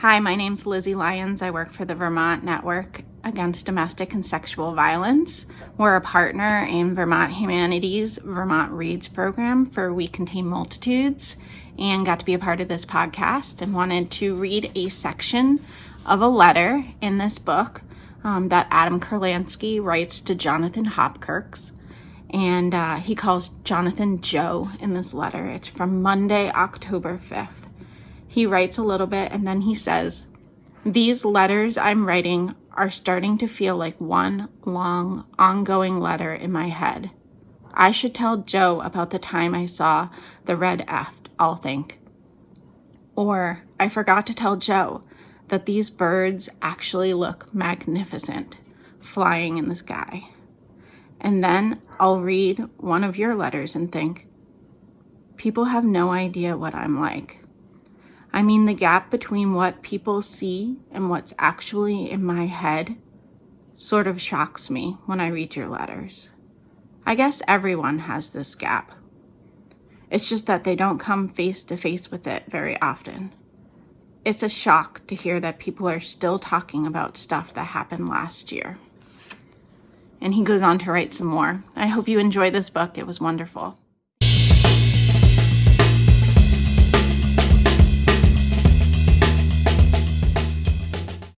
Hi, my name's Lizzie Lyons. I work for the Vermont Network Against Domestic and Sexual Violence. We're a partner in Vermont Humanities Vermont Reads program for We Contain Multitudes and got to be a part of this podcast and wanted to read a section of a letter in this book um, that Adam Kurlansky writes to Jonathan Hopkirks. And uh, he calls Jonathan Jo in this letter. It's from Monday, October 5th. He writes a little bit and then he says, These letters I'm writing are starting to feel like one long, ongoing letter in my head. I should tell Jo about the time I saw the red aft, I'll think. Or I forgot to tell Jo that these birds actually look magnificent flying in the sky. And then I'll read one of your letters and think, people have no idea what I'm like. I mean, the gap between what people see and what's actually in my head sort of shocks me when I read your letters. I guess everyone has this gap. It's just that they don't come face to face with it very often. It's a shock to hear that people are still talking about stuff that happened last year. And he goes on to write some more. I hope you enjoy this book. It was wonderful.